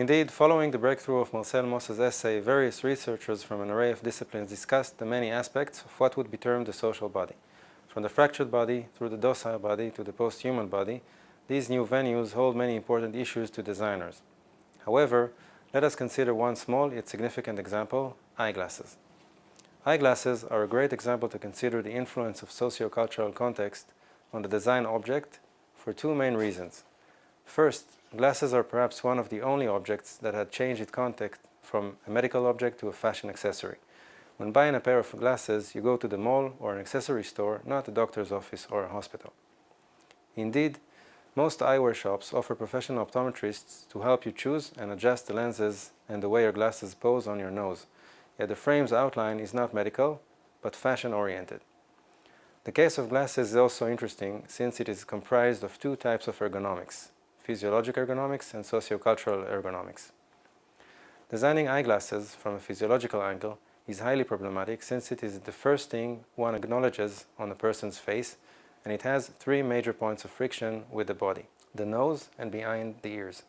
Indeed, following the breakthrough of Marcel Mauss's essay, various researchers from an array of disciplines discussed the many aspects of what would be termed the social body. From the fractured body through the docile body to the post-human body, these new venues hold many important issues to designers. However, let us consider one small yet significant example, eyeglasses. Eyeglasses are a great example to consider the influence of socio-cultural context on the design object for two main reasons. First, glasses are perhaps one of the only objects that had changed its context from a medical object to a fashion accessory. When buying a pair of glasses, you go to the mall or an accessory store, not a doctor's office or a hospital. Indeed, most eyewear shops offer professional optometrists to help you choose and adjust the lenses and the way your glasses pose on your nose, yet the frame's outline is not medical, but fashion-oriented. The case of glasses is also interesting since it is comprised of two types of ergonomics, physiologic ergonomics and sociocultural ergonomics. Designing eyeglasses from a physiological angle is highly problematic since it is the first thing one acknowledges on a person's face and it has three major points of friction with the body, the nose and behind the ears.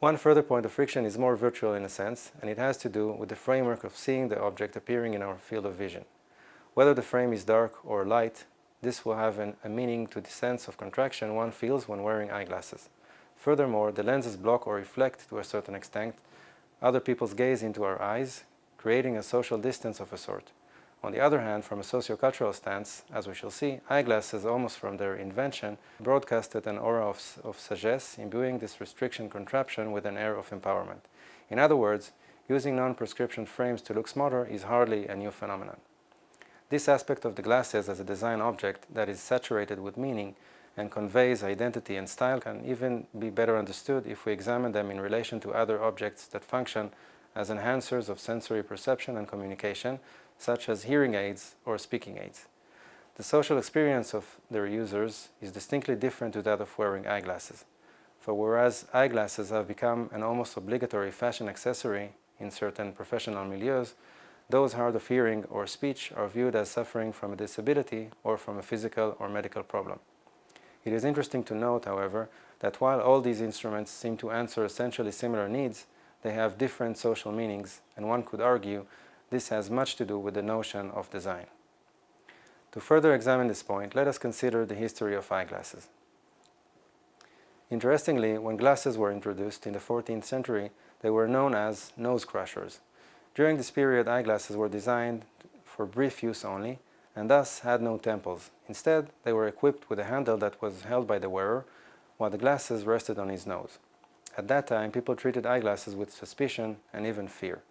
One further point of friction is more virtual in a sense and it has to do with the framework of seeing the object appearing in our field of vision. Whether the frame is dark or light, this will have an, a meaning to the sense of contraction one feels when wearing eyeglasses. Furthermore, the lenses block or reflect to a certain extent other people's gaze into our eyes, creating a social distance of a sort. On the other hand, from a sociocultural stance, as we shall see, eyeglasses, almost from their invention, broadcasted an aura of, of sagesse, imbuing this restriction contraption with an air of empowerment. In other words, using non-prescription frames to look smarter is hardly a new phenomenon. This aspect of the glasses as a design object that is saturated with meaning and conveys identity and style can even be better understood if we examine them in relation to other objects that function as enhancers of sensory perception and communication, such as hearing aids or speaking aids. The social experience of their users is distinctly different to that of wearing eyeglasses. For whereas eyeglasses have become an almost obligatory fashion accessory in certain professional milieus, those hard of hearing or speech are viewed as suffering from a disability or from a physical or medical problem. It is interesting to note, however, that while all these instruments seem to answer essentially similar needs, they have different social meanings, and one could argue this has much to do with the notion of design. To further examine this point, let us consider the history of eyeglasses. Interestingly, when glasses were introduced in the 14th century, they were known as nose crushers. During this period, eyeglasses were designed for brief use only, and thus had no temples. Instead, they were equipped with a handle that was held by the wearer, while the glasses rested on his nose. At that time, people treated eyeglasses with suspicion and even fear.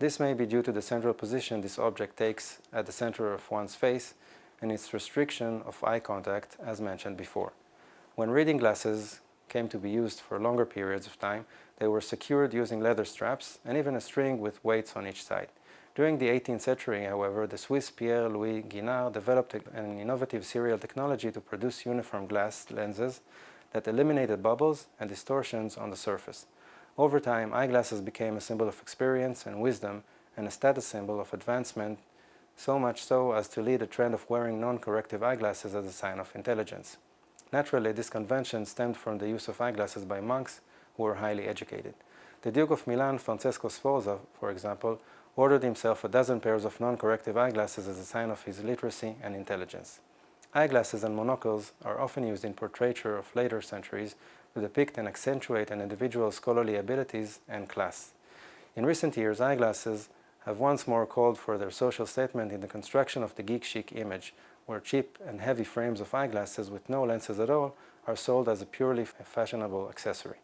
This may be due to the central position this object takes at the center of one's face and its restriction of eye contact, as mentioned before. When reading glasses came to be used for longer periods of time, they were secured using leather straps and even a string with weights on each side. During the 18th century, however, the Swiss Pierre-Louis Guinand developed an innovative serial technology to produce uniform glass lenses that eliminated bubbles and distortions on the surface. Over time, eyeglasses became a symbol of experience and wisdom and a status symbol of advancement, so much so as to lead a trend of wearing non-corrective eyeglasses as a sign of intelligence. Naturally, this convention stemmed from the use of eyeglasses by monks who were highly educated. The Duke of Milan, Francesco Sforza, for example, ordered himself a dozen pairs of non-corrective eyeglasses as a sign of his literacy and intelligence. Eyeglasses and monocles are often used in portraiture of later centuries to depict and accentuate an individual's scholarly abilities and class. In recent years, eyeglasses have once more called for their social statement in the construction of the geek chic image, where cheap and heavy frames of eyeglasses with no lenses at all are sold as a purely fashionable accessory.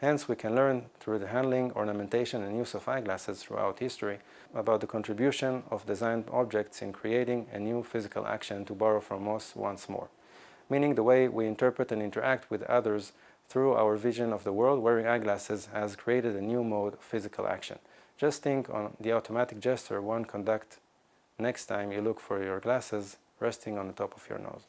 Hence, we can learn through the handling, ornamentation and use of eyeglasses throughout history about the contribution of designed objects in creating a new physical action to borrow from Mauss once more, meaning the way we interpret and interact with others through our vision of the world wearing eyeglasses has created a new mode of physical action. Just think on the automatic gesture one conduct next time you look for your glasses resting on the top of your nose.